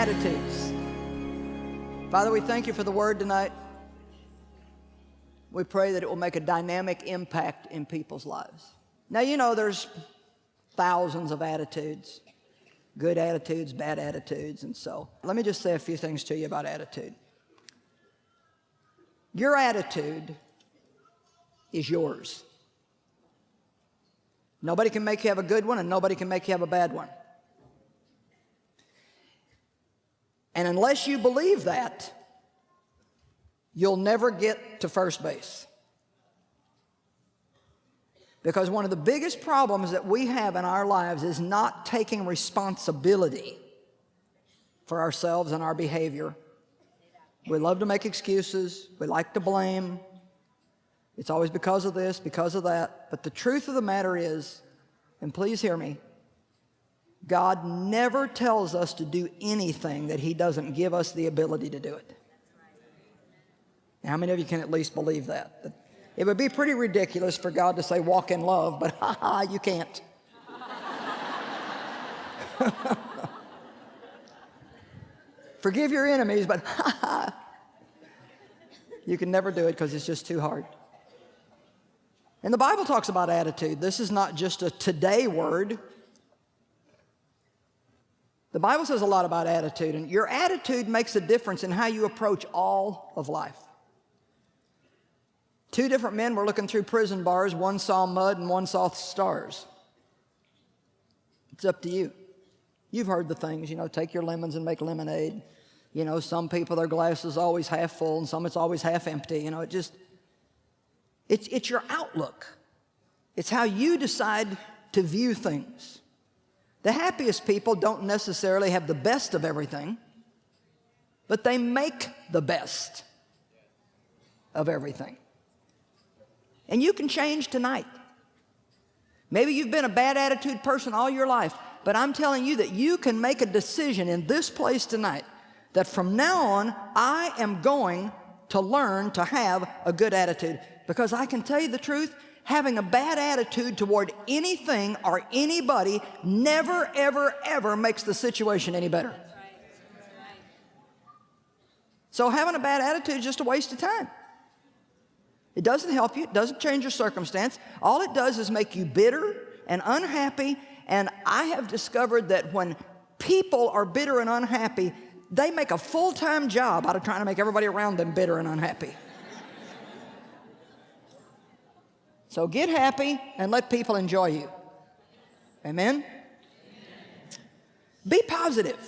attitudes. Father, we thank you for the word tonight. We pray that it will make a dynamic impact in people's lives. Now, you know, there's thousands of attitudes, good attitudes, bad attitudes, and so let me just say a few things to you about attitude. Your attitude is yours. Nobody can make you have a good one, and nobody can make you have a bad one. And unless you believe that, you'll never get to first base. Because one of the biggest problems that we have in our lives is not taking responsibility for ourselves and our behavior. We love to make excuses. We like to blame. It's always because of this, because of that. But the truth of the matter is, and please hear me, God never tells us to do anything that he doesn't give us the ability to do it. Now, how many of you can at least believe that? It would be pretty ridiculous for God to say, walk in love, but ha ha, you can't. Forgive your enemies, but ha ha. You can never do it because it's just too hard. And the Bible talks about attitude. This is not just a today word. The Bible says a lot about attitude, and your attitude makes a difference in how you approach all of life. Two different men were looking through prison bars. One saw mud and one saw stars. It's up to you. You've heard the things, you know, take your lemons and make lemonade. You know, some people, their glass is always half full and some it's always half empty. You know, it just, it's, it's your outlook. It's how you decide to view things. The happiest people don't necessarily have the best of everything, but they make the best of everything. And you can change tonight. Maybe you've been a bad attitude person all your life, but I'm telling you that you can make a decision in this place tonight that from now on, I am going to learn to have a good attitude. Because I can tell you the truth, having a bad attitude toward anything or anybody never, ever, ever makes the situation any better. So having a bad attitude is just a waste of time. It doesn't help you. It doesn't change your circumstance. All it does is make you bitter and unhappy. And I have discovered that when people are bitter and unhappy, they make a full-time job out of trying to make everybody around them bitter and unhappy. So get happy and let people enjoy you. Amen? Be positive.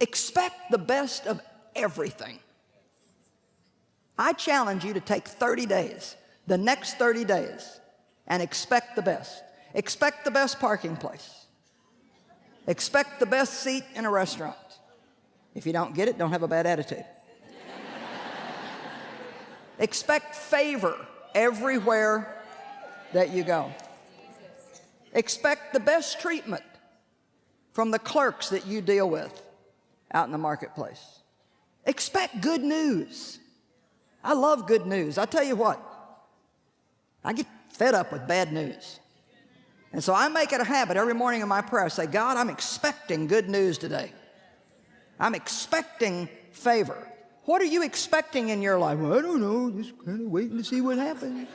Expect the best of everything. I challenge you to take 30 days, the next 30 days, and expect the best. Expect the best parking place. Expect the best seat in a restaurant. If you don't get it, don't have a bad attitude. Expect favor everywhere that you go. Expect the best treatment from the clerks that you deal with out in the marketplace. Expect good news. I love good news. I tell you what, I get fed up with bad news. And so I make it a habit every morning in my prayer. I say, God, I'm expecting good news today. I'm expecting favor. What are you expecting in your life? Well, I don't know, just kind of waiting to see what happens.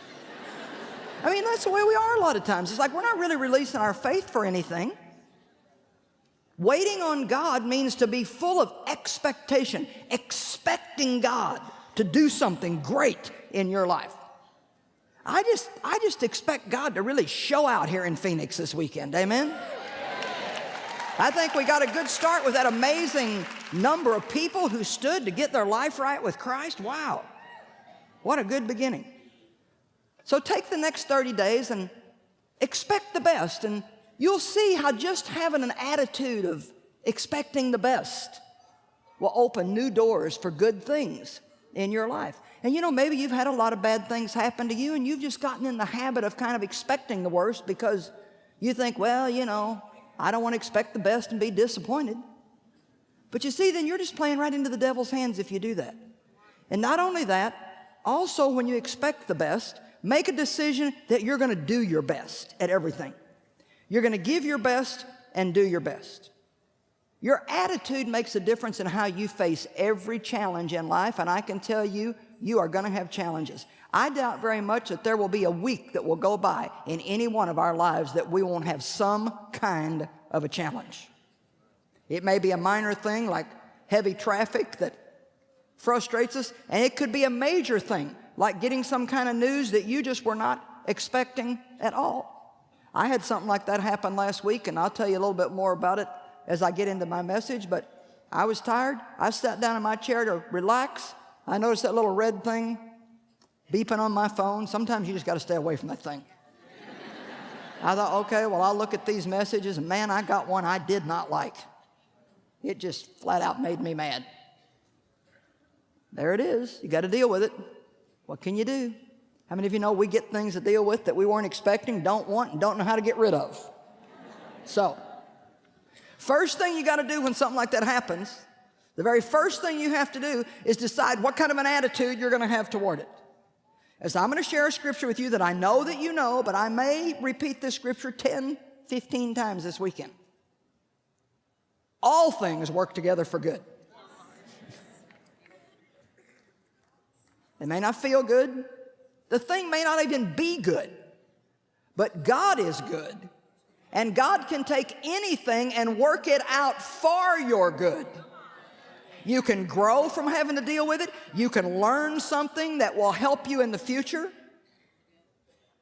I mean, that's the way we are a lot of times. It's like we're not really releasing our faith for anything. Waiting on God means to be full of expectation, expecting God to do something great in your life. I just, I just expect God to really show out here in Phoenix this weekend, amen? I think we got a good start with that amazing number of people who stood to get their life right with Christ. Wow, what a good beginning. So take the next 30 days and expect the best and you'll see how just having an attitude of expecting the best will open new doors for good things in your life. And you know, maybe you've had a lot of bad things happen to you and you've just gotten in the habit of kind of expecting the worst because you think, well, you know, I don't want to expect the best and be disappointed. But you see, then you're just playing right into the devil's hands if you do that. And not only that, also when you expect the best, make a decision that you're going to do your best at everything. You're going to give your best and do your best. Your attitude makes a difference in how you face every challenge in life, and I can tell you, you are going to have challenges. I doubt very much that there will be a week that will go by in any one of our lives that we won't have some kind of a challenge. It may be a minor thing like heavy traffic that frustrates us, and it could be a major thing like getting some kind of news that you just were not expecting at all. I had something like that happen last week, and I'll tell you a little bit more about it as I get into my message, but I was tired. I sat down in my chair to relax. I noticed that little red thing beeping on my phone. Sometimes you just got to stay away from that thing. I thought, okay, well, I'll look at these messages, and man, I got one I did not like. It just flat out made me mad. There it is. You got to deal with it. What can you do? How many of you know we get things to deal with that we weren't expecting, don't want, and don't know how to get rid of? So, first thing you got to do when something like that happens, the very first thing you have to do is decide what kind of an attitude you're going to have toward it. As I'm going to share a scripture with you that I know that you know, but I may repeat this scripture 10, 15 times this weekend. All things work together for good. It may not feel good. The thing may not even be good. But God is good. And God can take anything and work it out for your good. You can grow from having to deal with it. You can learn something that will help you in the future.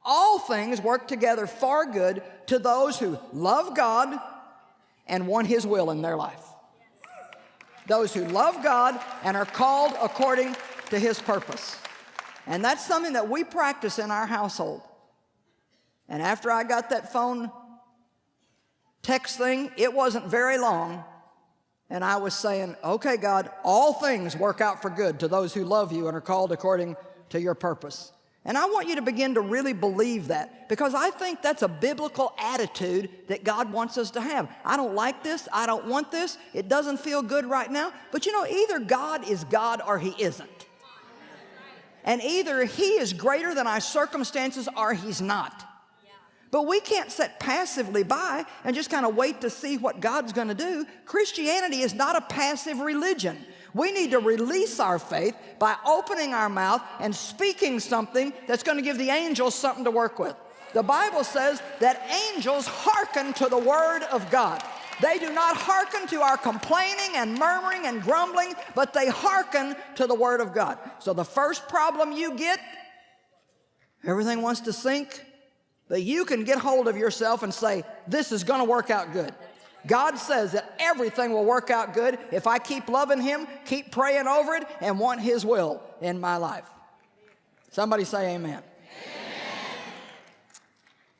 All things work together for good to those who love God and want His will in their life. Those who love God and are called according to His purpose. And that's something that we practice in our household. And after I got that phone text thing, it wasn't very long and I was saying, okay, God, all things work out for good to those who love you and are called according to your purpose. And I want you to begin to really believe that because I think that's a biblical attitude that God wants us to have. I don't like this. I don't want this. It doesn't feel good right now. But you know, either God is God or He isn't. And either He is greater than our circumstances or He's not. But we can't sit passively by and just kind of wait to see what God's going to do. Christianity is not a passive religion. We need to release our faith by opening our mouth and speaking something that's going to give the angels something to work with. The Bible says that angels hearken to the word of God. They do not hearken to our complaining and murmuring and grumbling, but they hearken to the word of God. So the first problem you get, everything wants to sink, but you can get hold of yourself and say, this is going to work out good. God says that everything will work out good if I keep loving Him, keep praying over it, and want His will in my life. Somebody say amen. amen.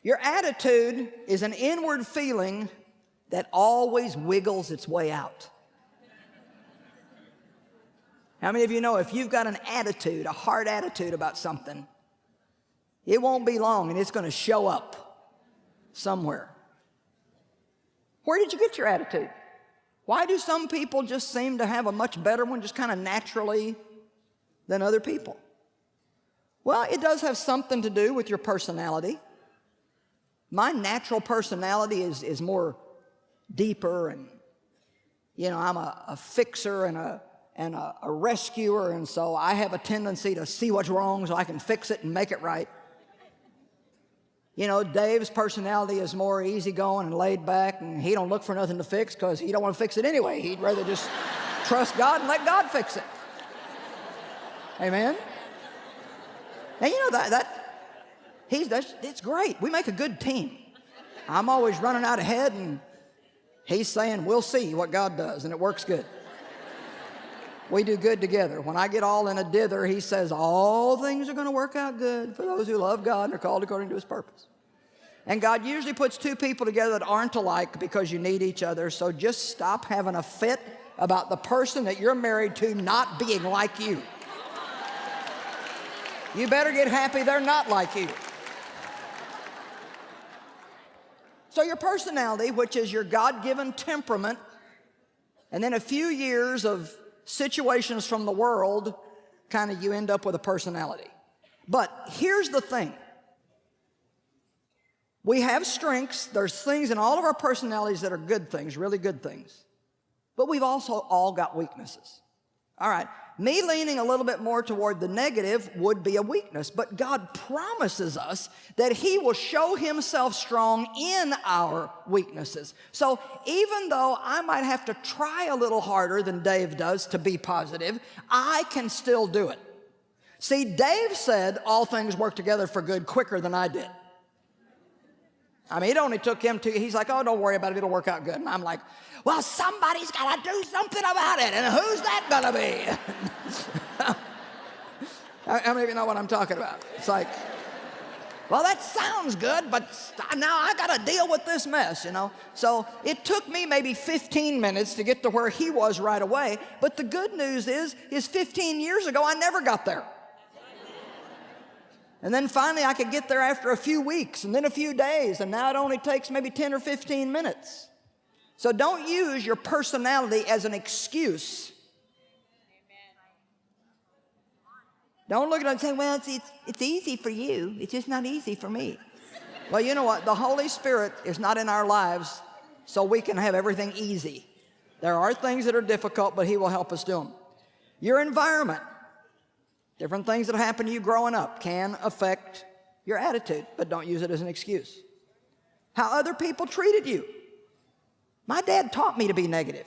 Your attitude is an inward feeling that always wiggles its way out. How many of you know if you've got an attitude, a hard attitude about something, it won't be long and it's going to show up somewhere. Where did you get your attitude? Why do some people just seem to have a much better one just kind of naturally than other people? Well, it does have something to do with your personality. My natural personality is, is more deeper and, you know, I'm a, a fixer and a, and a, a rescuer, and so I have a tendency to see what's wrong so I can fix it and make it right. You know, Dave's personality is more easygoing and laid back, and he don't look for nothing to fix because he don't want to fix it anyway. He'd rather just trust God and let God fix it. Amen? And you know that, that he's, that's, it's great. We make a good team. I'm always running out ahead, and he's saying, we'll see what God does, and it works good. We do good together. When I get all in a dither, he says, all things are going to work out good for those who love God and are called according to his purpose. And God usually puts two people together that aren't alike because you need each other. So just stop having a fit about the person that you're married to not being like you. You better get happy they're not like you. So your personality, which is your God-given temperament, and then a few years of situations from the world, kind of you end up with a personality. But here's the thing. We have strengths. There's things in all of our personalities that are good things, really good things. But we've also all got weaknesses. All right, me leaning a little bit more toward the negative would be a weakness, but God promises us that He will show Himself strong in our weaknesses. So even though I might have to try a little harder than Dave does to be positive, I can still do it. See, Dave said all things work together for good quicker than I did. I mean, it only took him two, he's like, oh, don't worry about it, it'll work out good. And I'm like, well, somebody's got to do something about it, and who's that going to be? How many of you know what I'm talking about? It's like, well, that sounds good, but now I got to deal with this mess, you know? So it took me maybe 15 minutes to get to where he was right away, but the good news is, is 15 years ago, I never got there. And then finally I could get there after a few weeks and then a few days, and now it only takes maybe 10 or 15 minutes. So don't use your personality as an excuse. Don't look at it and say, well, it's, it's, it's easy for you. It's just not easy for me. well, you know what? The Holy Spirit is not in our lives so we can have everything easy. There are things that are difficult, but He will help us do them. Your environment. Different things that happen to you growing up can affect your attitude, but don't use it as an excuse. How other people treated you. My dad taught me to be negative.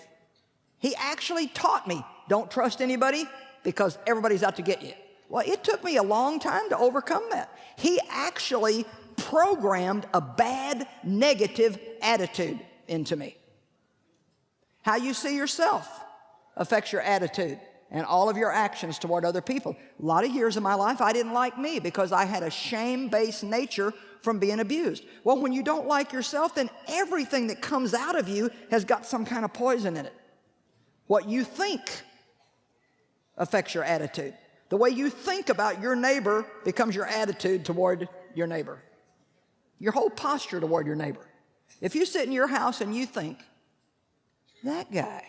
He actually taught me, don't trust anybody because everybody's out to get you. Well, it took me a long time to overcome that. He actually programmed a bad, negative attitude into me. How you see yourself affects your attitude and all of your actions toward other people. A lot of years of my life, I didn't like me because I had a shame-based nature from being abused. Well, when you don't like yourself, then everything that comes out of you has got some kind of poison in it. What you think affects your attitude. The way you think about your neighbor becomes your attitude toward your neighbor. Your whole posture toward your neighbor. If you sit in your house and you think, that guy,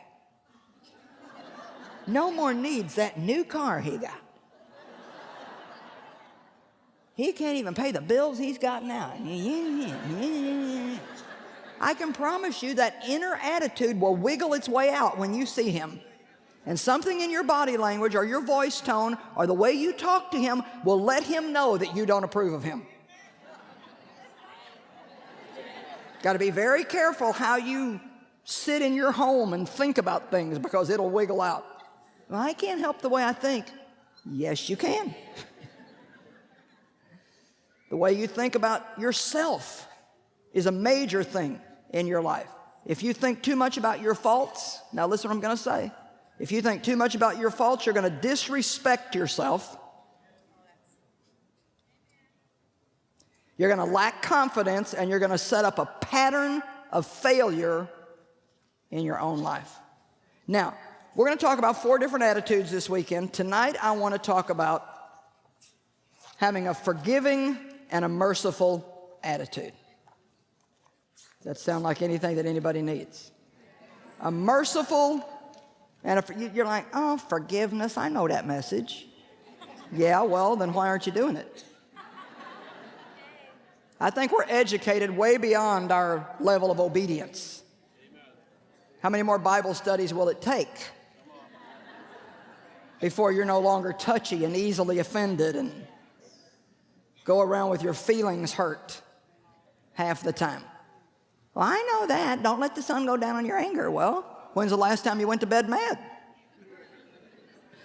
no more needs that new car he got. He can't even pay the bills he's got now. I can promise you that inner attitude will wiggle its way out when you see him. And something in your body language or your voice tone or the way you talk to him will let him know that you don't approve of him. Got to be very careful how you sit in your home and think about things because it'll wiggle out. Well, I can't help the way I think. Yes, you can. the way you think about yourself is a major thing in your life. If you think too much about your faults, now listen what I'm going to say. If you think too much about your faults, you're going to disrespect yourself. You're going to lack confidence and you're going to set up a pattern of failure in your own life. Now, we're going to talk about four different attitudes this weekend. Tonight, I want to talk about having a forgiving and a merciful attitude. Does that sound like anything that anybody needs? A merciful and if you're like, oh, forgiveness, I know that message. Yeah, well, then why aren't you doing it? I think we're educated way beyond our level of obedience. How many more Bible studies will it take before you're no longer touchy and easily offended and go around with your feelings hurt half the time? Well, I know that. Don't let the sun go down on your anger. Well, When's the last time you went to bed mad?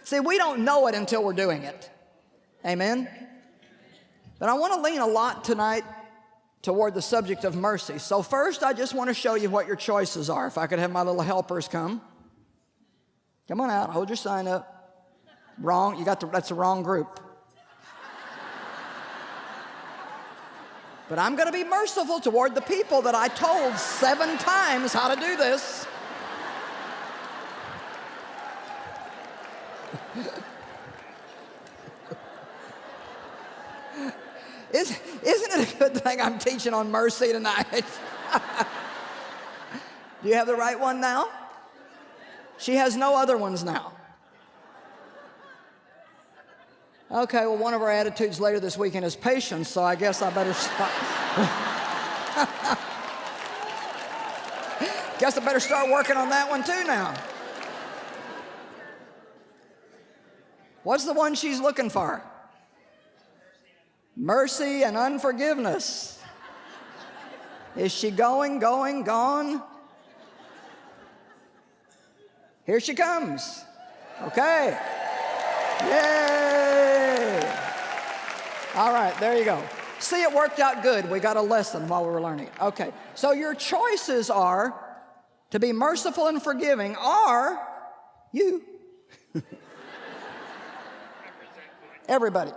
See, we don't know it until we're doing it. Amen? But I want to lean a lot tonight toward the subject of mercy. So first, I just want to show you what your choices are. If I could have my little helpers come. Come on out, hold your sign up. Wrong, you got the, that's the wrong group. But I'm going to be merciful toward the people that I told seven times how to do this. Is, isn't it a good thing I'm teaching on mercy tonight? Do you have the right one now? She has no other ones now. Okay, well, one of our attitudes later this weekend is patience, so I guess I better stop. Guess I better start working on that one too now. What's the one she's looking for? Mercy and unforgiveness. Is she going, going, gone? Here she comes. Okay. Yay! All right, there you go. See, it worked out good. We got a lesson while we were learning. Okay, so your choices are to be merciful and forgiving, or you. Everybody.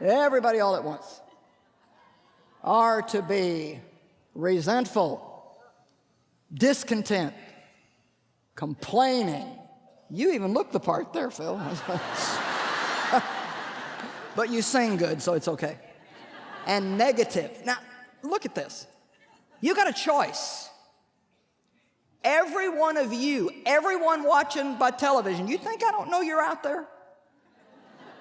Everybody all at once. Are to be resentful, discontent, complaining. You even look the part there, Phil. but you sing good, so it's okay. And negative. Now, look at this. You got a choice. Every one of you, everyone watching by television, you think I don't know you're out there?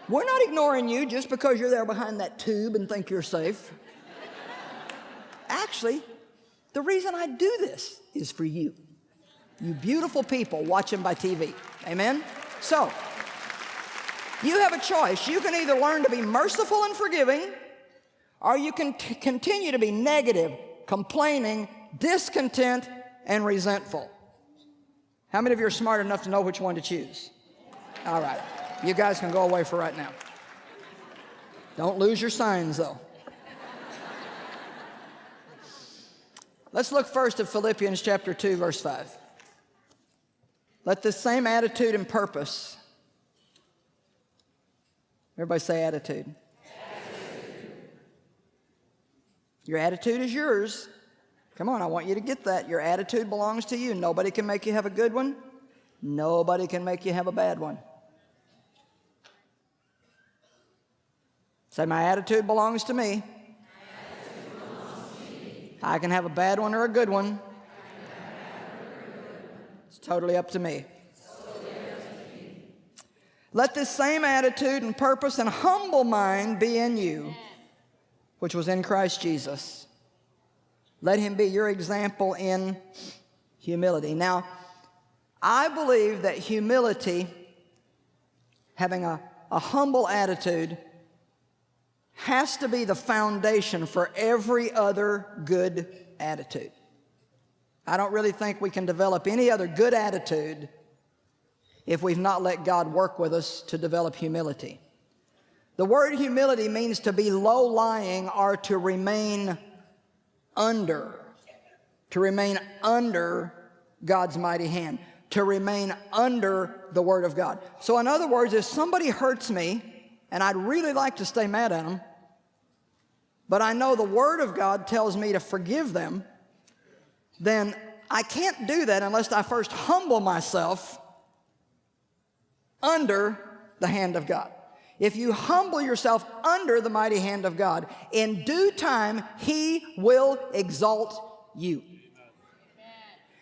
We're not ignoring you just because you're there behind that tube and think you're safe. Actually, the reason I do this is for you you beautiful people watching by TV. Amen? So, you have a choice. You can either learn to be merciful and forgiving, or you can continue to be negative, complaining, discontent, and resentful. How many of you are smart enough to know which one to choose? All right. You guys can go away for right now. Don't lose your signs, though. Let's look first at Philippians chapter 2, verse 5. Let this same attitude and purpose, everybody say attitude. attitude. Your attitude is yours. Come on, I want you to get that. Your attitude belongs to you. Nobody can make you have a good one. Nobody can make you have a bad one. Say, my attitude belongs to me. Belongs to me. I can have a bad one or a good one. It's totally up to me. Let this same attitude and purpose and humble mind be in you, which was in Christ Jesus. Let him be your example in humility. Now, I believe that humility, having a, a humble attitude, has to be the foundation for every other good attitude. I don't really think we can develop any other good attitude if we've not let God work with us to develop humility. The word humility means to be low-lying or to remain under, to remain under God's mighty hand, to remain under the Word of God. So in other words, if somebody hurts me, and I'd really like to stay mad at them, but I know the Word of God tells me to forgive them, then I can't do that unless I first humble myself under the hand of God. If you humble yourself under the mighty hand of God, in due time, He will exalt you.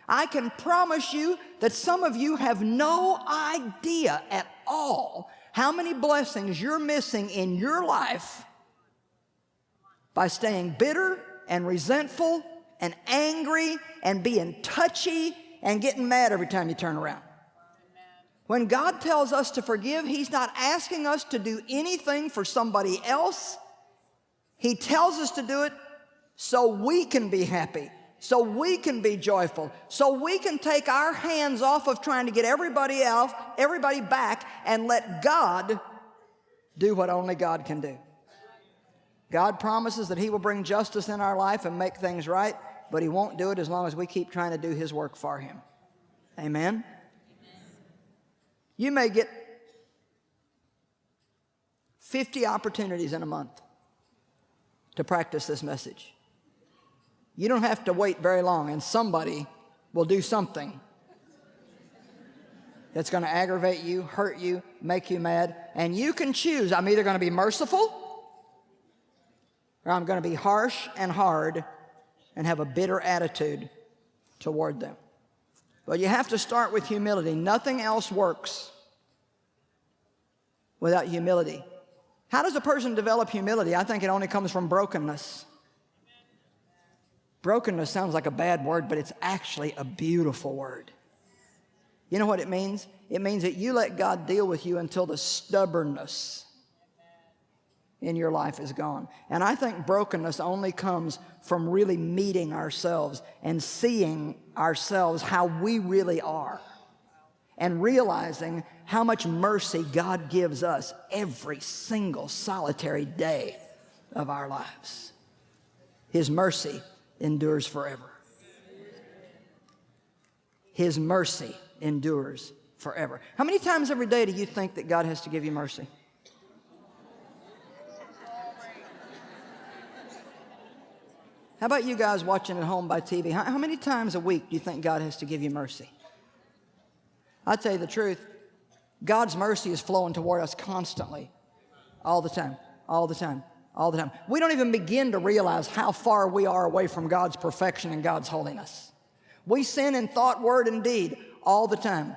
I can promise you that some of you have no idea at all how many blessings you're missing in your life by staying bitter and resentful and angry and being touchy and getting mad every time you turn around. When God tells us to forgive, He's not asking us to do anything for somebody else. He tells us to do it so we can be happy, so we can be joyful, so we can take our hands off of trying to get everybody else, everybody back, and let God do what only God can do. God promises that He will bring justice in our life and make things right but he won't do it as long as we keep trying to do his work for him. Amen? You may get 50 opportunities in a month to practice this message. You don't have to wait very long, and somebody will do something that's going to aggravate you, hurt you, make you mad, and you can choose. I'm either going to be merciful or I'm going to be harsh and hard and have a bitter attitude toward them. But you have to start with humility. Nothing else works without humility. How does a person develop humility? I think it only comes from brokenness. Brokenness sounds like a bad word, but it's actually a beautiful word. You know what it means? It means that you let God deal with you until the stubbornness in your life is gone. And I think brokenness only comes from really meeting ourselves and seeing ourselves how we really are and realizing how much mercy God gives us every single solitary day of our lives. His mercy endures forever. His mercy endures forever. How many times every day do you think that God has to give you mercy? How about you guys watching at home by TV? How, how, many times a week do you think God has to give you mercy? I tell you the truth, God's mercy is flowing toward us constantly, all the time, all the time, all the time. We don't even begin to realize how far we are away from God's perfection and God's holiness. We sin in thought, word, and deed all the time.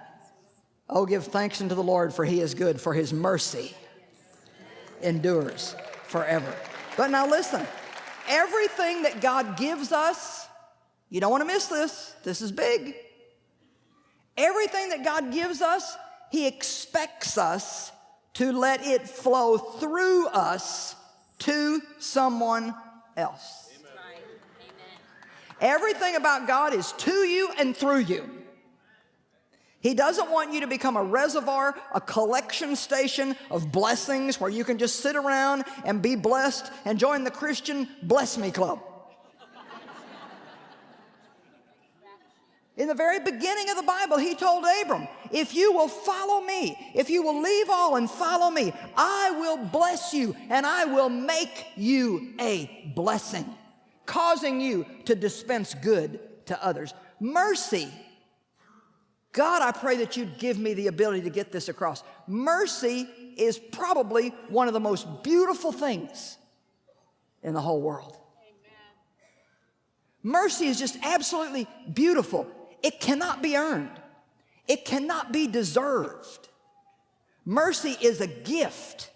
Oh, give thanks unto the Lord, for he is good, for his mercy endures forever. But now listen, everything that God gives us, you don't want to miss this, this is big. Everything that God gives us, he expects us to let it flow through us to someone else. Amen. Everything about God is to you and through you. He doesn't want you to become a reservoir, a collection station of blessings where you can just sit around and be blessed and join the Christian Bless Me Club. In the very beginning of the Bible, he told Abram, if you will follow me, if you will leave all and follow me, I will bless you and I will make you a blessing, causing you to dispense good to others. Mercy God, I pray that you'd give me the ability to get this across. Mercy is probably one of the most beautiful things in the whole world. Mercy is just absolutely beautiful. It cannot be earned. It cannot be deserved. Mercy is a gift.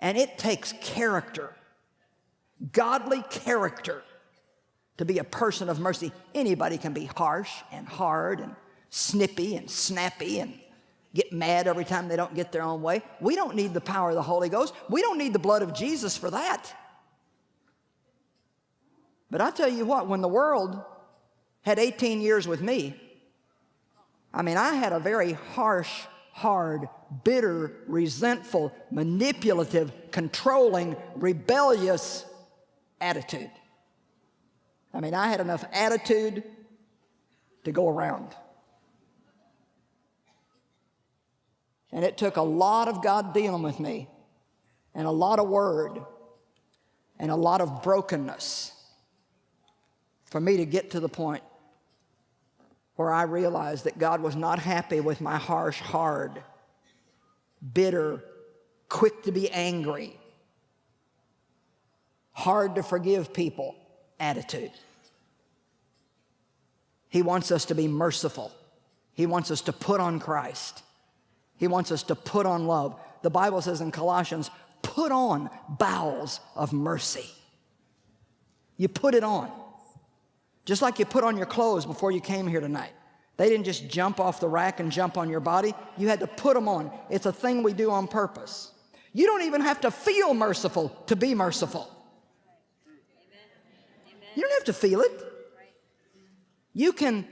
And it takes character, godly character, to be a person of mercy. Anybody can be harsh and hard and snippy and snappy and get mad every time they don't get their own way. We don't need the power of the Holy Ghost. We don't need the blood of Jesus for that. But I tell you what, when the world had 18 years with me, I mean, I had a very harsh, hard, bitter, resentful, manipulative, controlling, rebellious attitude. I mean, I had enough attitude to go around. And it took a lot of God dealing with me and a lot of word and a lot of brokenness for me to get to the point where I realized that God was not happy with my harsh, hard, bitter, quick to be angry, hard to forgive people attitude. He wants us to be merciful. He wants us to put on Christ. He wants us to put on love. The Bible says in Colossians, put on bowels of mercy. You put it on. Just like you put on your clothes before you came here tonight. They didn't just jump off the rack and jump on your body. You had to put them on. It's a thing we do on purpose. You don't even have to feel merciful to be merciful. You don't have to feel it. You can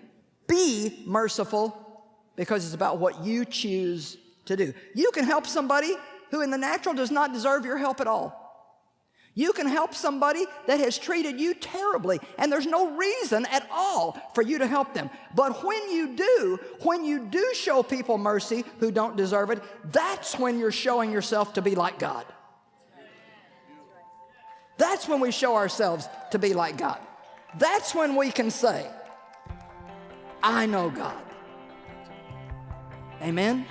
be merciful because it's about what you choose to do. You can help somebody who in the natural does not deserve your help at all. You can help somebody that has treated you terribly, and there's no reason at all for you to help them. But when you do, when you do show people mercy who don't deserve it, that's when you're showing yourself to be like God. That's when we show ourselves to be like God. That's when we can say, I know God. Amen?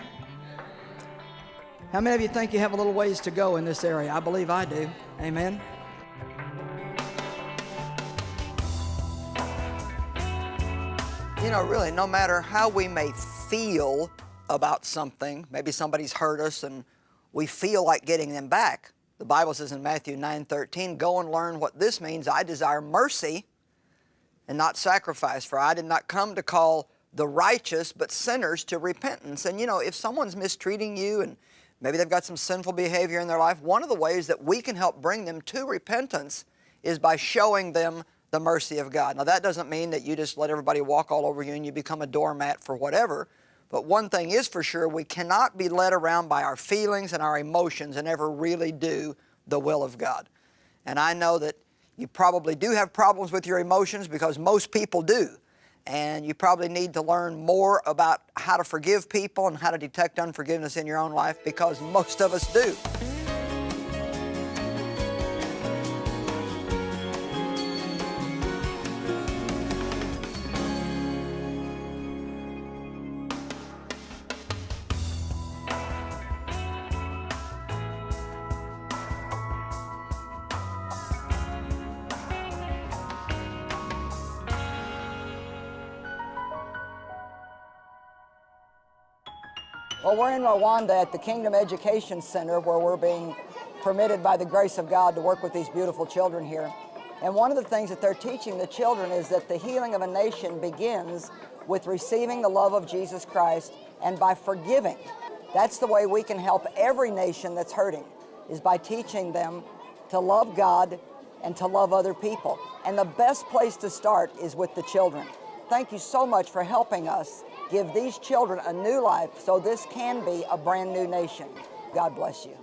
How many of you think you have a little ways to go in this area? I believe I do. Amen? You know, really, no matter how we may feel about something, maybe somebody's hurt us and we feel like getting them back, The Bible says in Matthew 9:13, "Go and learn what this means. I desire mercy and not sacrifice, for I did not come to call the righteous but sinners to repentance." And you know, if someone's mistreating you and maybe they've got some sinful behavior in their life, one of the ways that we can help bring them to repentance is by showing them the mercy of God. Now that doesn't mean that you just let everybody walk all over you and you become a doormat for whatever. But one thing is for sure, we cannot be led around by our feelings and our emotions and ever really do the will of God. And I know that you probably do have problems with your emotions because most people do. And you probably need to learn more about how to forgive people and how to detect unforgiveness in your own life because most of us do. Well, we're in Rwanda at the Kingdom Education Center where we're being permitted by the grace of God to work with these beautiful children here. And one of the things that they're teaching the children is that the healing of a nation begins with receiving the love of Jesus Christ and by forgiving. That's the way we can help every nation that's hurting, is by teaching them to love God and to love other people. And the best place to start is with the children. Thank you so much for helping us give these children a new life so this can be a brand new nation. God bless you.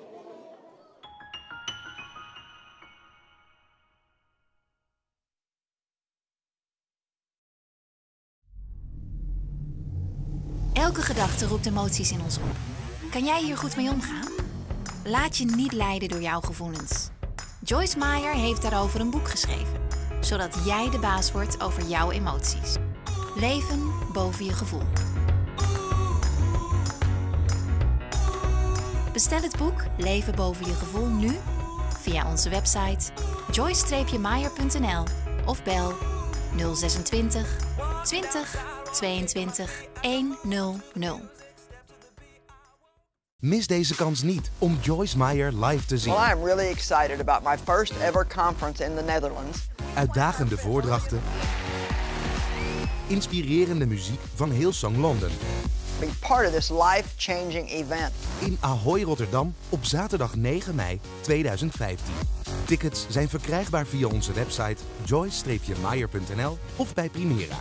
Elke gedachte roept emoties in ons op. Kan jij hier goed mee omgaan? Laat je niet leiden door jouw gevoelens. Joyce Meyer heeft daarover een boek geschreven, zodat jij de baas wordt over jouw emoties. Leven boven je gevoel. Bestel het boek Leven boven je gevoel nu via onze website joyce-meyer.nl of bel 026 20 22 100. Mis deze kans niet om Joyce Meyer live te zien. Well, I am really excited about my first ever conference in the Netherlands. Uitdagende voordrachten. Inspirerende muziek van Hillsong London. Be part of this life-changing event. In Ahoy, Rotterdam op zaterdag 9 mei 2015. Tickets zijn verkrijgbaar via onze website joyce-meyer.nl of bij Primera.